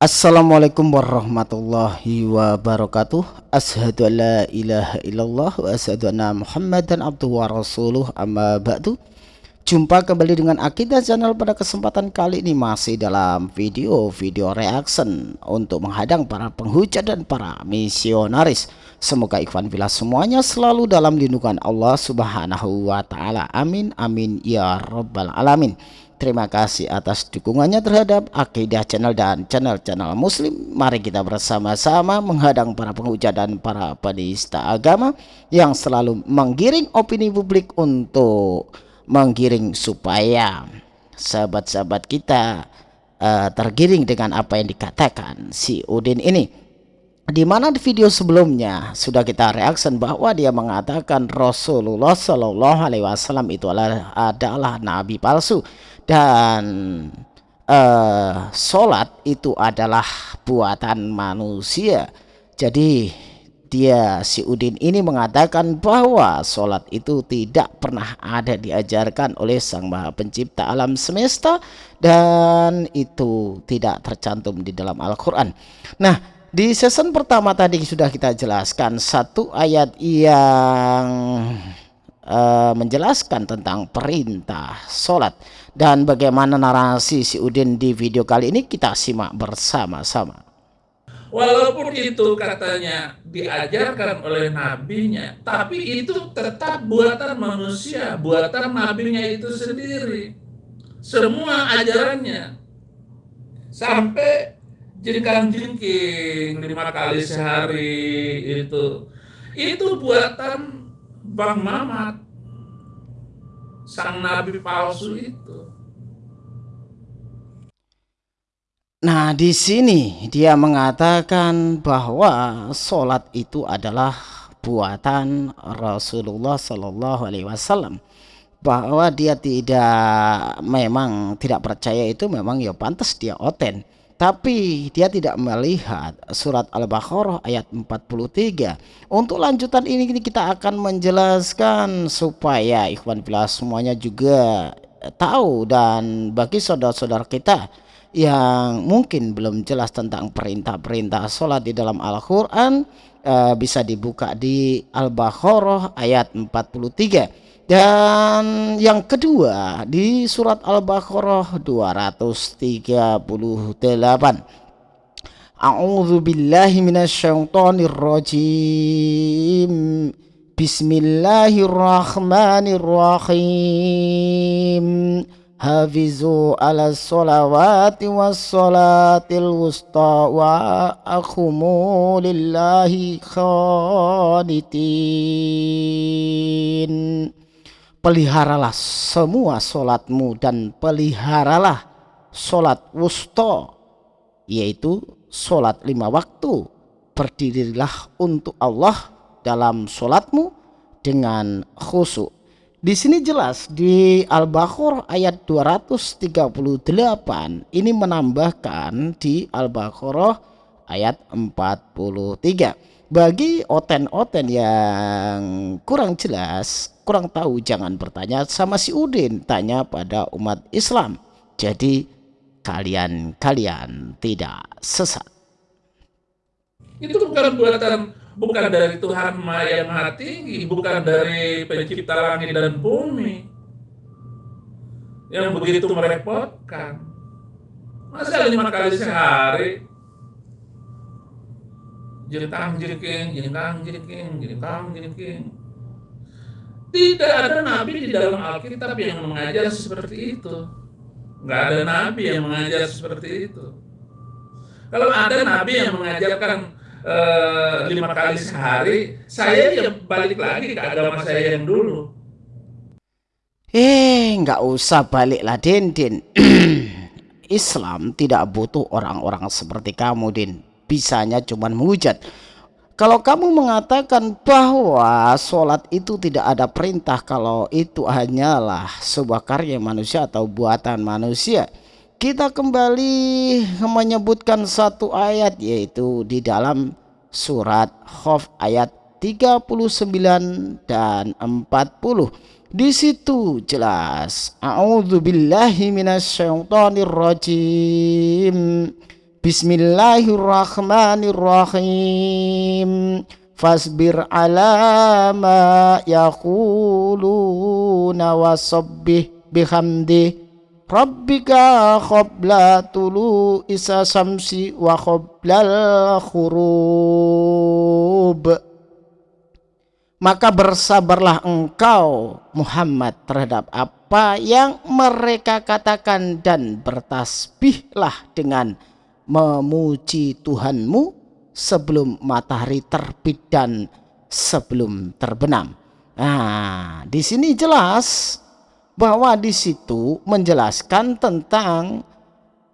Assalamualaikum warahmatullahi wabarakatuh. Ashadu an la ilaha illallah Wa ashadu anna muhammadan abduhu wa rasuluh. Amma ba'du. Jumpa kembali dengan Akidah Channel pada kesempatan kali ini. Masih dalam video-video reaction Untuk menghadang para penghujat dan para misionaris. Semoga ikhwan bila semuanya selalu dalam lindungan Allah subhanahu wa ta'ala. Amin amin ya rabbal alamin Terima kasih atas dukungannya terhadap Akidah Channel dan channel-channel Muslim. Mari kita bersama-sama menghadang para penghujat dan para penista agama yang selalu menggiring opini publik untuk menggiring supaya sahabat-sahabat kita uh, tergiring dengan apa yang dikatakan si Udin ini di mana di video sebelumnya sudah kita reaction bahwa dia mengatakan Rasulullah Shallallahu Alaihi Wasallam itu adalah, adalah nabi palsu dan uh, sholat itu adalah buatan manusia. Jadi dia si Udin ini mengatakan bahwa sholat itu tidak pernah ada diajarkan oleh Sang Maha Pencipta alam semesta dan itu tidak tercantum di dalam Al-Quran. Nah di season pertama tadi sudah kita jelaskan satu ayat yang uh, menjelaskan tentang perintah sholat dan bagaimana narasi si Udin di video kali ini kita simak bersama-sama. Walaupun itu katanya diajarkan oleh nabinya, tapi itu tetap buatan manusia, buatan nabinya itu sendiri. Semua ajarannya sampai jengkang jengking lima kali sehari itu itu buatan Bang Mamat. Sang nabi palsu itu. Nah, di sini dia mengatakan bahwa sholat itu adalah buatan Rasulullah Shallallahu Alaihi Wasallam. Bahwa dia tidak memang tidak percaya itu memang ya pantas dia oten tapi dia tidak melihat surat Al-Baqarah ayat 43 untuk lanjutan ini kita akan menjelaskan supaya ikhwan bila semuanya juga tahu dan bagi saudara-saudara kita yang mungkin belum jelas tentang perintah-perintah sholat di dalam Al-Quran eh, bisa dibuka di Al-Baqarah ayat 43 dan yang kedua di surat Al-Baqarah 238. A'udzu billahi minasyaitonir rajim. Bismillahirrahmanirrahim. Hafizu ala salawati was salatil wusta wa akhumu lillahi khanitin peliharalah semua solatmu dan peliharalah solat wusto yaitu solat lima waktu. Berdirilah untuk Allah dalam solatmu dengan khusyuk. Di sini jelas di Al-Baqarah ayat 238 ini menambahkan di Al-Baqarah ayat 43 bagi oten-oten yang kurang jelas kurang tahu jangan bertanya sama si Udin. Tanya pada umat Islam. Jadi kalian-kalian tidak sesat. Itu bukan buatan bukan dari Tuhan yang maha tinggi bukan dari pencipta langit dan bumi. Yang begitu merepotkan. Masa lima kali sehari jengkang jengking jengkang jengking jengkang jengking tidak ada nabi di dalam Alkitab yang mengajar seperti itu. Nggak ada nabi yang mengajar seperti itu. Kalau ada nabi yang mengajarkan uh, lima kali sehari, saya ya balik lagi ke agama saya yang dulu. Eh, nggak usah balik lah, Din, Din. Islam tidak butuh orang-orang seperti kamu, Din. Bisanya cuma menghujat. Kalau kamu mengatakan bahwa sholat itu tidak ada perintah kalau itu hanyalah sebuah karya manusia atau buatan manusia. Kita kembali menyebutkan satu ayat yaitu di dalam surat Khaf ayat 39 dan 40. Di situ jelas. A'udzubillahi minasyaitonirrajim. Bismillahirrahmanirrahim. Fasbir ala ma yaquluna wasabbih bihamdi. Rabbika qabla tulu isa samsi wa qablal khurub maka bersabarlah engkau Muhammad terhadap apa yang mereka katakan dan bertasbihlah dengan memuji Tuhanmu sebelum matahari terbit dan sebelum terbenam. Nah, di sini jelas bahwa di situ menjelaskan tentang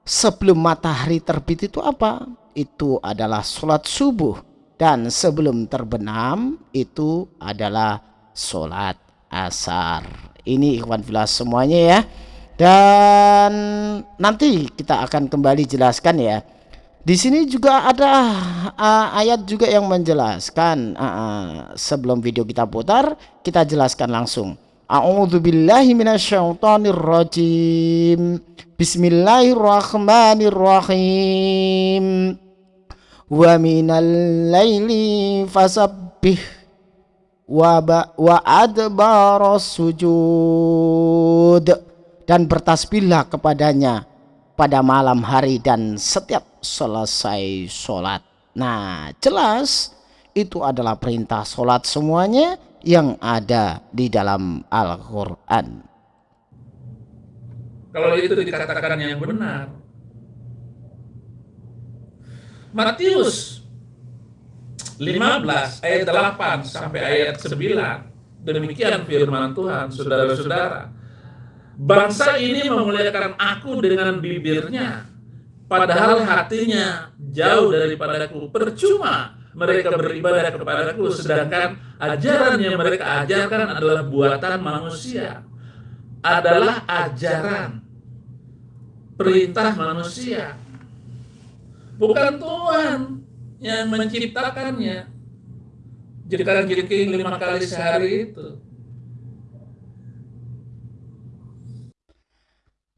sebelum matahari terbit itu apa? Itu adalah sholat subuh dan sebelum terbenam itu adalah sholat asar ini ikhwan filas semuanya ya dan nanti kita akan kembali jelaskan ya. Di sini juga ada uh, ayat juga yang menjelaskan uh, uh, sebelum video kita putar kita jelaskan langsung. A'udzubillahi Bismillahirrahmanirrahim. Wa minal laili fasabbih wa wa adbaros sujud dan bertasbihlah kepadanya pada malam hari dan setiap selesai sholat. Nah jelas itu adalah perintah sholat semuanya yang ada di dalam Al-Quran. Kalau itu dikatakan yang benar. Matius 15 ayat 8 sampai ayat 9 demikian firman Tuhan saudara-saudara bangsa ini memuliakan aku dengan bibirnya. Padahal hatinya jauh daripadaku. Percuma mereka beribadah kepadaku sedangkan ajaran yang mereka ajarkan adalah buatan manusia. Adalah ajaran. Perintah manusia. Bukan Tuhan yang menciptakannya. Jadikan jeriking lima kali sehari itu.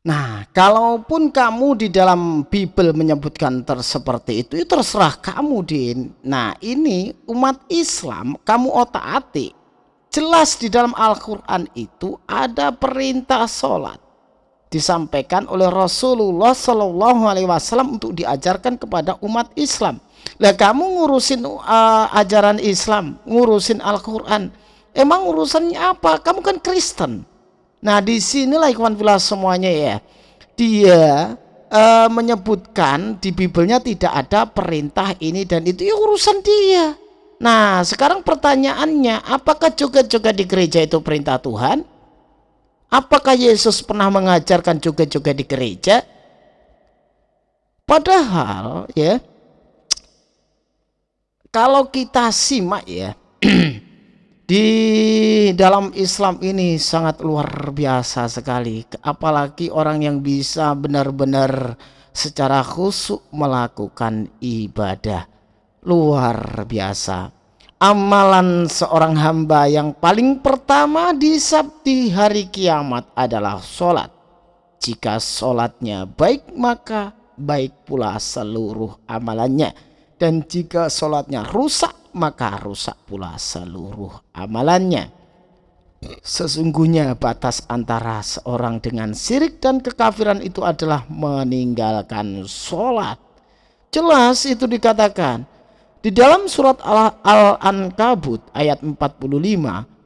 Nah, kalaupun kamu di dalam Bible menyebutkan seperti itu, itu terserah kamu, Din. Nah, ini umat Islam, kamu otak-atik. Jelas di dalam Al-Quran itu ada perintah sholat disampaikan oleh Rasulullah Shallallahu Alaihi Wasallam untuk diajarkan kepada umat Islam. Lah kamu ngurusin uh, ajaran Islam, ngurusin Al-Quran, emang urusannya apa? Kamu kan Kristen. Nah di sinilah ikhwan filah semuanya ya. Dia uh, menyebutkan di Bibelnya tidak ada perintah ini dan itu ya urusan dia. Nah sekarang pertanyaannya, apakah juga-juga di gereja itu perintah Tuhan? Apakah Yesus pernah mengajarkan juga-juga di gereja? Padahal ya kalau kita simak ya di dalam Islam ini sangat luar biasa sekali apalagi orang yang bisa benar-benar secara khusyuk melakukan ibadah luar biasa amalan seorang hamba yang paling pertama di sabti hari kiamat adalah sholat. Jika sholatnya baik maka baik pula seluruh amalannya. Dan jika sholatnya rusak maka rusak pula seluruh amalannya. Sesungguhnya batas antara seorang dengan sirik dan kekafiran itu adalah meninggalkan sholat. Jelas itu dikatakan di dalam surat Al-Ankabut ayat 45,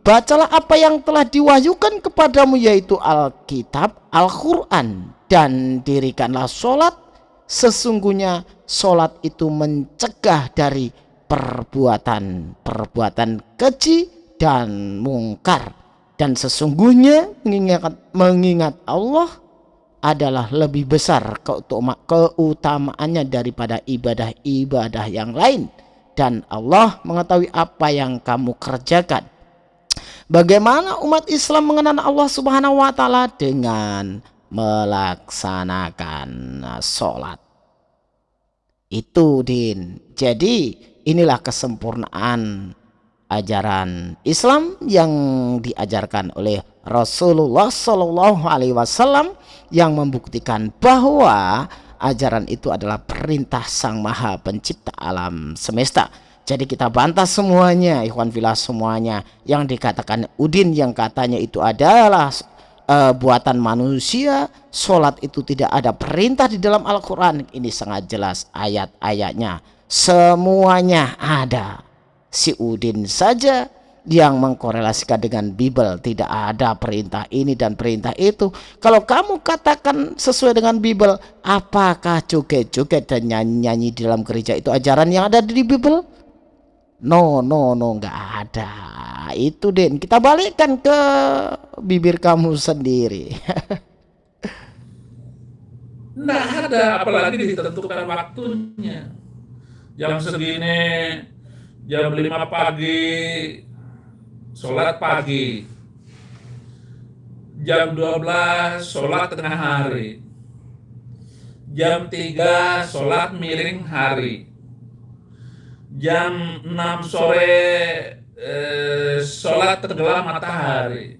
bacalah apa yang telah diwahyukan kepadamu yaitu Alkitab, Al-Quran dan dirikanlah sholat. Sesungguhnya sholat itu mencegah dari perbuatan-perbuatan keji dan mungkar. Dan sesungguhnya mengingat, mengingat Allah adalah lebih besar keutamaannya daripada ibadah-ibadah yang lain dan Allah mengetahui apa yang kamu kerjakan. Bagaimana umat Islam mengenal Allah Subhanahu wa taala dengan melaksanakan sholat. Itu din. Jadi inilah kesempurnaan ajaran Islam yang diajarkan oleh Rasulullah Shallallahu Alaihi Wasallam yang membuktikan bahwa ajaran itu adalah perintah sang maha pencipta alam semesta. Jadi kita bantah semuanya ikhwan filah semuanya. Yang dikatakan Udin yang katanya itu adalah uh, buatan manusia sholat itu tidak ada perintah di dalam Al-Quran. Ini sangat jelas ayat-ayatnya semuanya ada. Si Udin saja yang mengkorelasikan dengan Bible. Tidak ada perintah ini dan perintah itu. Kalau kamu katakan sesuai dengan Bible apakah joget-joget dan nyanyi-nyanyi di dalam gereja itu ajaran yang ada di Bible? No no no nggak ada. Itu Den kita balikkan ke bibir kamu sendiri. Nggak ada apalagi ditentukan waktunya jam segini jam 5 pagi sholat pagi. Jam 12 sholat tengah hari. Jam 3 sholat miring hari. Jam 6 sore eh, sholat tenggelam matahari.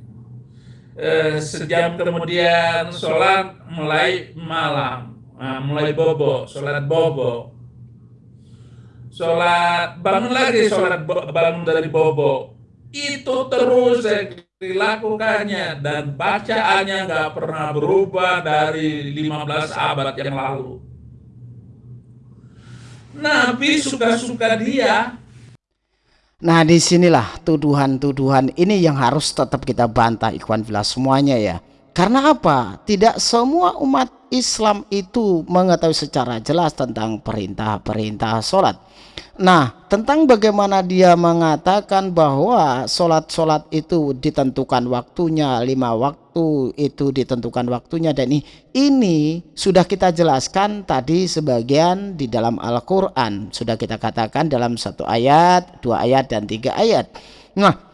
Eh, sejam kemudian sholat mulai malam nah, mulai bobo sholat bobo sholat bangun lagi sholat bangun dari bobo itu terus dilakukannya dan bacaannya nggak pernah berubah dari 15 abad yang lalu. Nabi suka-suka dia. Nah di sinilah tuduhan-tuduhan ini yang harus tetap kita bantah ikhwan filah semuanya ya. Karena apa? Tidak semua umat Islam itu mengetahui secara jelas tentang perintah-perintah sholat. Nah, tentang bagaimana dia mengatakan bahwa sholat-sholat itu ditentukan waktunya, lima waktu itu ditentukan waktunya dan ini, ini sudah kita jelaskan tadi sebagian di dalam Al-Quran. Sudah kita katakan dalam satu ayat, dua ayat, dan tiga ayat. Nah,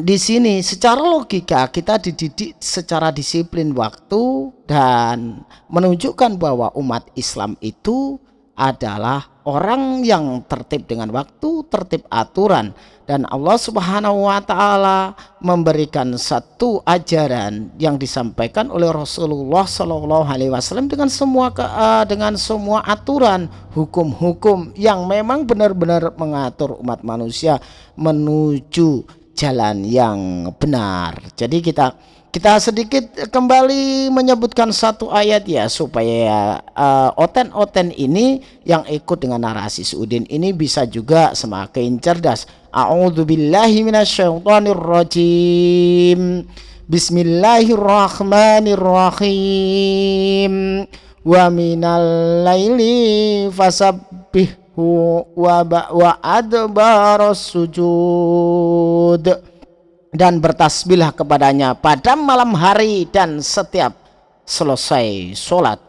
di sini secara logika kita dididik secara disiplin waktu dan menunjukkan bahwa umat Islam itu adalah orang yang tertib dengan waktu, tertib aturan. Dan Allah Subhanahu wa taala memberikan satu ajaran yang disampaikan oleh Rasulullah Shallallahu alaihi wasallam dengan semua ke, uh, dengan semua aturan hukum-hukum yang memang benar-benar mengatur umat manusia menuju jalan yang benar. Jadi kita kita sedikit kembali menyebutkan satu ayat ya supaya uh, oten-oten ini yang ikut dengan narasi Suudin ini bisa juga semakin cerdas. A'udzubillahi minasyaitonirrajim. Bismillahirrahmanirrahim. Wa minal laili fasabbihhu wa wa adbaros sujud. Dan bertasbihlah kepadanya pada malam hari dan setiap selesai sholat.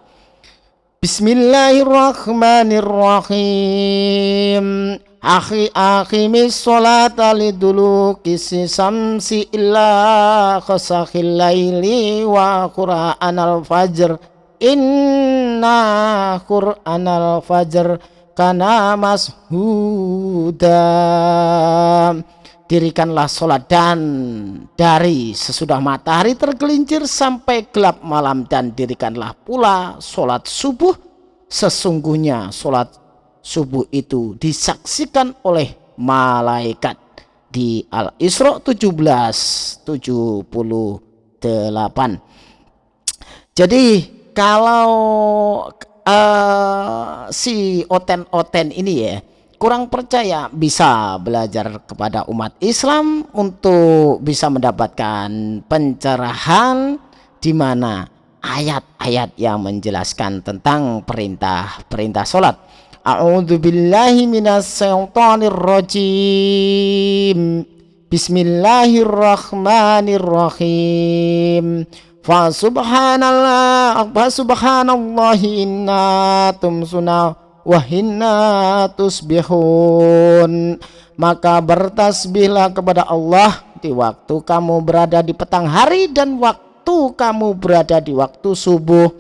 Bismillahirrahmanirrahim. Akhi akhimis sholat dulu kisi samsi illa khasakhil laili wa qura'an al-fajr Inna qur'an al-fajr kana mashuda dirikanlah sholat dan dari sesudah matahari tergelincir sampai gelap malam dan dirikanlah pula sholat subuh. Sesungguhnya sholat subuh itu disaksikan oleh malaikat di Al-Isra 1778 jadi kalau uh, si oten-oten ini ya kurang percaya bisa belajar kepada umat Islam untuk bisa mendapatkan pencerahan di mana ayat-ayat yang menjelaskan tentang perintah-perintah sholat. A'udzu billahi minasyaitonir rajim. Bismillahirrahmanirrahim. Fa subhanallah fa subhanallahi inna tumsuna wahina tusbihun. Maka bertasbihlah kepada Allah di waktu kamu berada di petang hari dan waktu kamu berada di waktu subuh.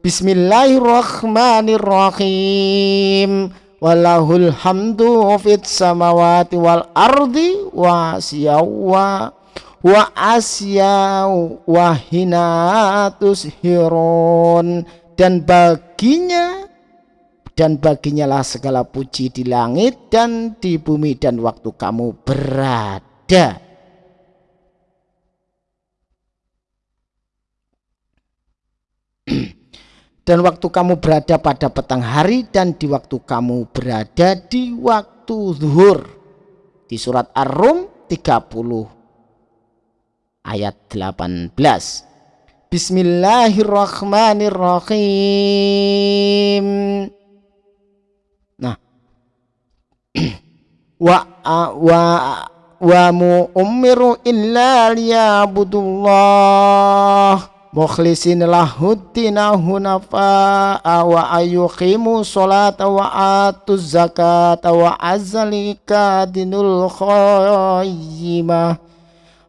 Bismillahirrahmanirrahim. Walahul hamdu samawati wal ardi wa siyawa wa asyaw wa hina tushirun dan baginya dan baginya lah segala puji di langit dan di bumi dan waktu kamu berada. Dan waktu kamu berada pada petang hari dan di waktu kamu berada di waktu zuhur. Di surat Ar-Rum 30 ayat 18 Bismillahirrahmanirrahim. Wa wa wa umiru illa liya'budullah. Mukhlisin lahuddina hunafa wa ayuqimu sholata wa atuz zakata wa azalika dinul khayyimah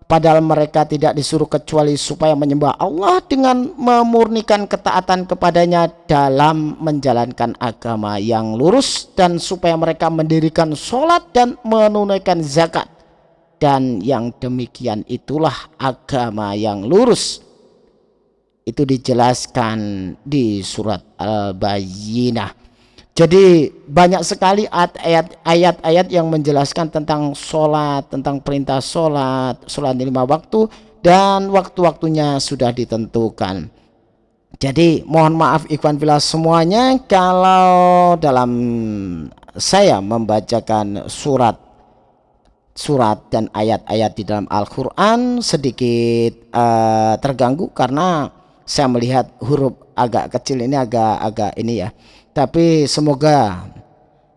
Padahal mereka tidak disuruh kecuali supaya menyembah Allah dengan memurnikan ketaatan kepadanya dalam menjalankan agama yang lurus dan supaya mereka mendirikan sholat dan menunaikan zakat. Dan yang demikian itulah agama yang lurus. Itu dijelaskan di surat Al-Bayyinah. Jadi banyak sekali ayat-ayat yang menjelaskan tentang sholat, tentang perintah sholat, sholat lima waktu, dan waktu-waktunya sudah ditentukan. Jadi mohon maaf ikhwan bila semuanya kalau dalam saya membacakan surat surat dan ayat-ayat di dalam Al-Quran sedikit uh, terganggu karena saya melihat huruf agak kecil ini agak-agak ini ya tapi semoga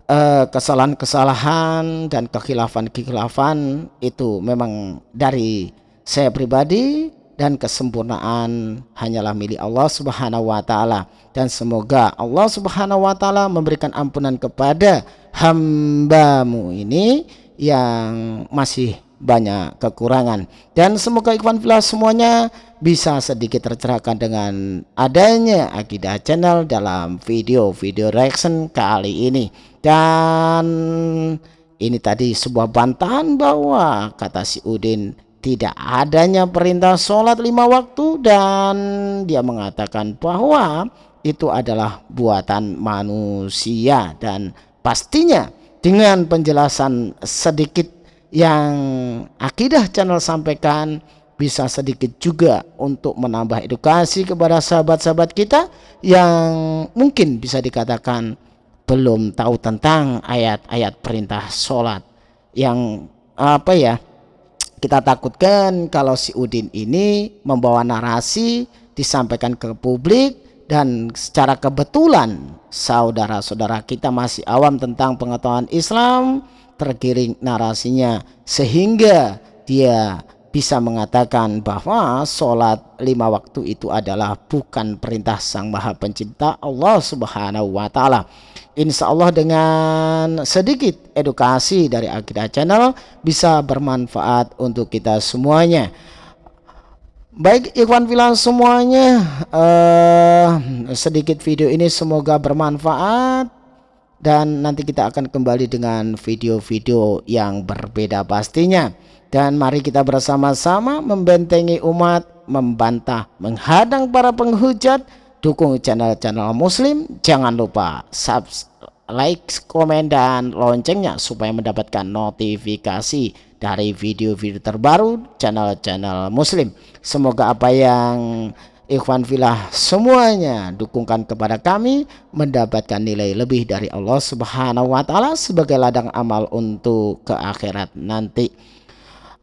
eh, kesalahan-kesalahan dan kekhilafan-kekhilafan itu memang dari saya pribadi dan kesempurnaan hanyalah milik Allah Subhanahu wa taala. Dan semoga Allah Subhanahu wa taala memberikan ampunan kepada hambamu ini yang masih banyak kekurangan. Dan semoga ikhwan fillah semuanya bisa sedikit tercerahkan dengan adanya Akidah Channel dalam video-video reaction kali ini. Dan ini tadi sebuah bantahan bahwa kata si Udin tidak adanya perintah sholat lima waktu dan dia mengatakan bahwa itu adalah buatan manusia. Dan pastinya dengan penjelasan sedikit yang akidah channel sampaikan bisa sedikit juga untuk menambah edukasi kepada sahabat-sahabat kita yang mungkin bisa dikatakan belum tahu tentang ayat-ayat perintah sholat yang apa ya kita takutkan kalau si Udin ini membawa narasi disampaikan ke publik dan secara kebetulan saudara-saudara kita masih awam tentang pengetahuan Islam tergiring narasinya sehingga dia bisa mengatakan bahwa sholat lima waktu itu adalah bukan perintah sang maha pencipta Allah subhanahu wa ta'ala. Insya Allah dengan sedikit edukasi dari Akidah Channel bisa bermanfaat untuk kita semuanya. Baik ikhwan filan semuanya uh, sedikit video ini semoga bermanfaat dan nanti kita akan kembali dengan video-video yang berbeda pastinya. Dan mari kita bersama-sama membentengi umat membantah menghadang para penghujat dukung channel-channel muslim. Jangan lupa subscribe like, komen, dan loncengnya supaya mendapatkan notifikasi dari video-video terbaru channel-channel muslim. Semoga apa yang ikhwan filah semuanya dukungkan kepada kami mendapatkan nilai lebih dari Allah subhanahu wa ta'ala sebagai ladang amal untuk ke akhirat nanti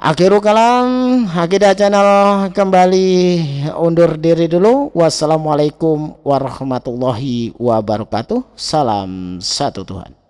Akhirul kalam Akidah Channel kembali undur diri dulu. Wassalamualaikum warahmatullahi wabarakatuh. Salam satu Tuhan.